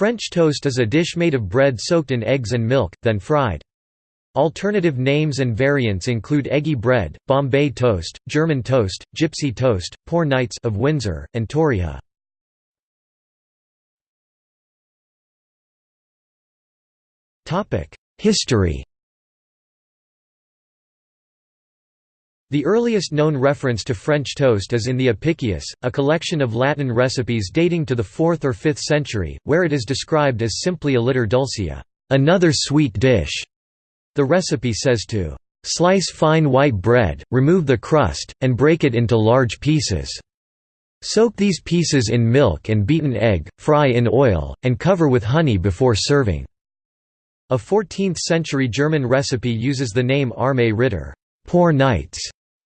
French toast is a dish made of bread soaked in eggs and milk, then fried. Alternative names and variants include eggy bread, Bombay toast, German toast, gypsy toast, poor knights of Windsor, and torrija. History The earliest known reference to French toast is in the Apicius, a collection of Latin recipes dating to the 4th or 5th century, where it is described as simply aliter dulcia, another sweet dish. The recipe says to Slice fine white bread, remove the crust, and break it into large pieces. Soak these pieces in milk and beaten egg, fry in oil, and cover with honey before serving. A 14th-century German recipe uses the name Arme Ritter poor knights",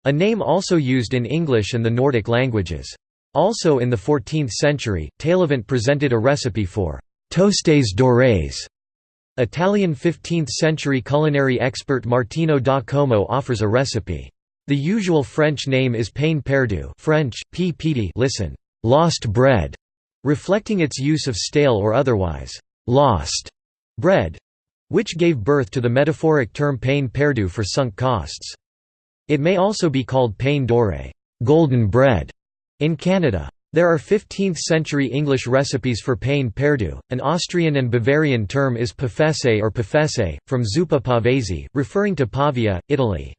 a name also used in English and the Nordic languages. Also in the 14th century, Taillevent presented a recipe for «tostes dorés», Italian 15th-century culinary expert Martino da Como offers a recipe. The usual French name is pain perdu French, p listen, lost bread, reflecting its use of stale or otherwise lost bread, which gave birth to the metaphoric term pain perdu for sunk costs. It may also be called pain doré golden bread", in Canada. There are 15th-century English recipes for pain perdu. An Austrian and Bavarian term is pafese or pafese, from zuppa pavese, referring to Pavia, Italy.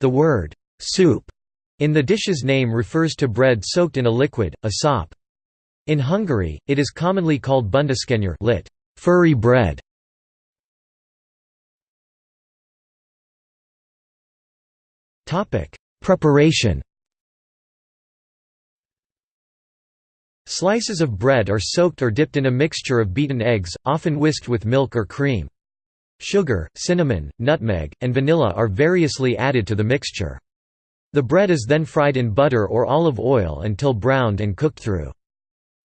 The word soup in the dish's name refers to bread soaked in a liquid, a sop. In Hungary, it is commonly called bundáskenyér lit. furry bread. Preparation Slices of bread are soaked or dipped in a mixture of beaten eggs, often whisked with milk or cream. Sugar, cinnamon, nutmeg, and vanilla are variously added to the mixture. The bread is then fried in butter or olive oil until browned and cooked through.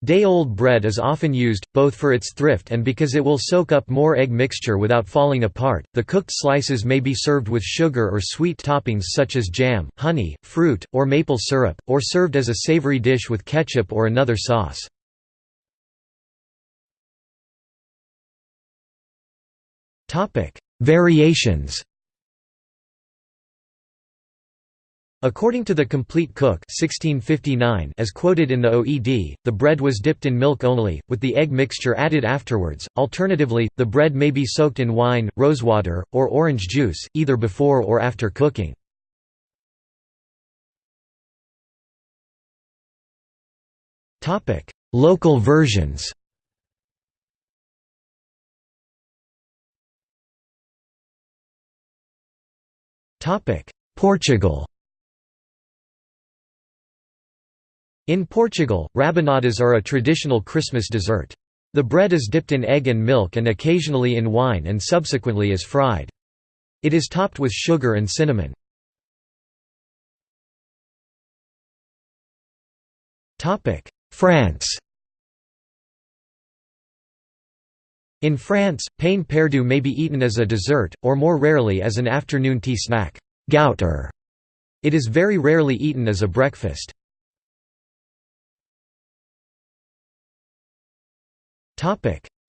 Day-old bread is often used, both for its thrift and because it will soak up more egg mixture without falling apart. The cooked slices may be served with sugar or sweet toppings such as jam, honey, fruit, or maple syrup, or served as a savory dish with ketchup or another sauce. Variations According to the Complete Cook 1659 as quoted in the OED, the bread was dipped in milk only, with the egg mixture added afterwards. Alternatively, the bread may be soaked in wine, rosewater, or orange juice, either before or after cooking. Local versions Portugal In Portugal, rabanadas are a traditional Christmas dessert. The bread is dipped in egg and milk and occasionally in wine and subsequently is fried. It is topped with sugar and cinnamon. France In France, pain perdu may be eaten as a dessert, or more rarely as an afternoon tea snack gouter". It is very rarely eaten as a breakfast.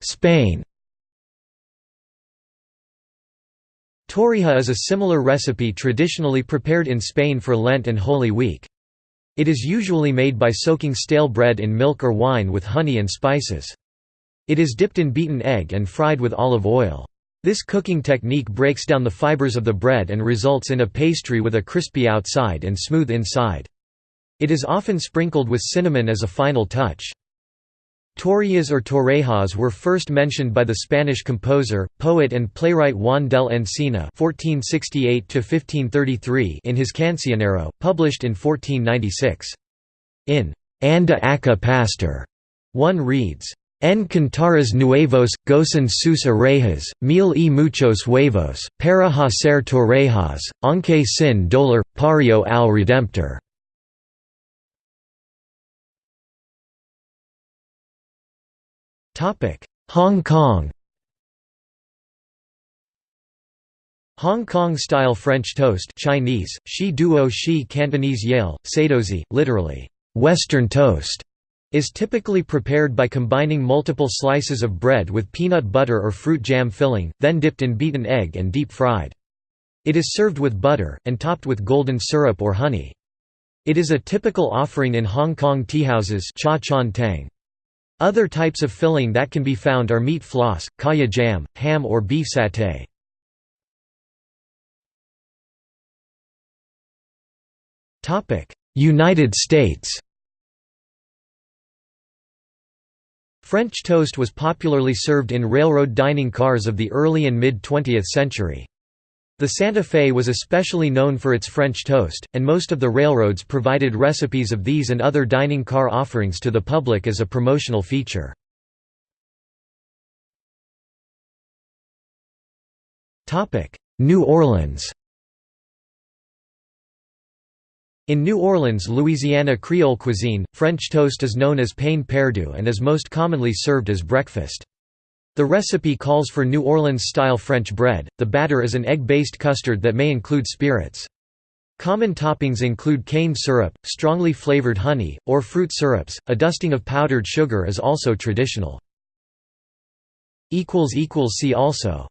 Spain Torrija is a similar recipe traditionally prepared in Spain for Lent and Holy Week. It is usually made by soaking stale bread in milk or wine with honey and spices. It is dipped in beaten egg and fried with olive oil. This cooking technique breaks down the fibers of the bread and results in a pastry with a crispy outside and smooth inside. It is often sprinkled with cinnamon as a final touch. Torrillas or torrejas were first mentioned by the Spanish composer, poet and playwright Juan del Encina (1468–1533) in his Cancionero, published in 1496. In Anda Acá Pastor, one reads, En cantares nuevos, gozan sus orejas, mil y muchos huevos, para hacer torrejas, aunque sin dolor, pario al Redemptor. Hong Kong Hong Kong-style French toast Chinese, shi duo shi Cantonese yale, sadozi, literally, Western toast, is typically prepared by combining multiple slices of bread with peanut butter or fruit jam filling, then dipped in beaten egg and deep fried. It is served with butter, and topped with golden syrup or honey. It is a typical offering in Hong Kong teahouses cha tang. Other types of filling that can be found are meat floss, kaya jam, ham or beef satay. United States French toast was popularly served in railroad dining cars of the early and mid-20th century. The Santa Fe was especially known for its French toast, and most of the railroads provided recipes of these and other dining car offerings to the public as a promotional feature. New Orleans In New Orleans, Louisiana Creole cuisine, French toast is known as pain perdu and is most commonly served as breakfast. The recipe calls for New Orleans-style French bread. The batter is an egg-based custard that may include spirits. Common toppings include cane syrup, strongly flavored honey, or fruit syrups. A dusting of powdered sugar is also traditional. See also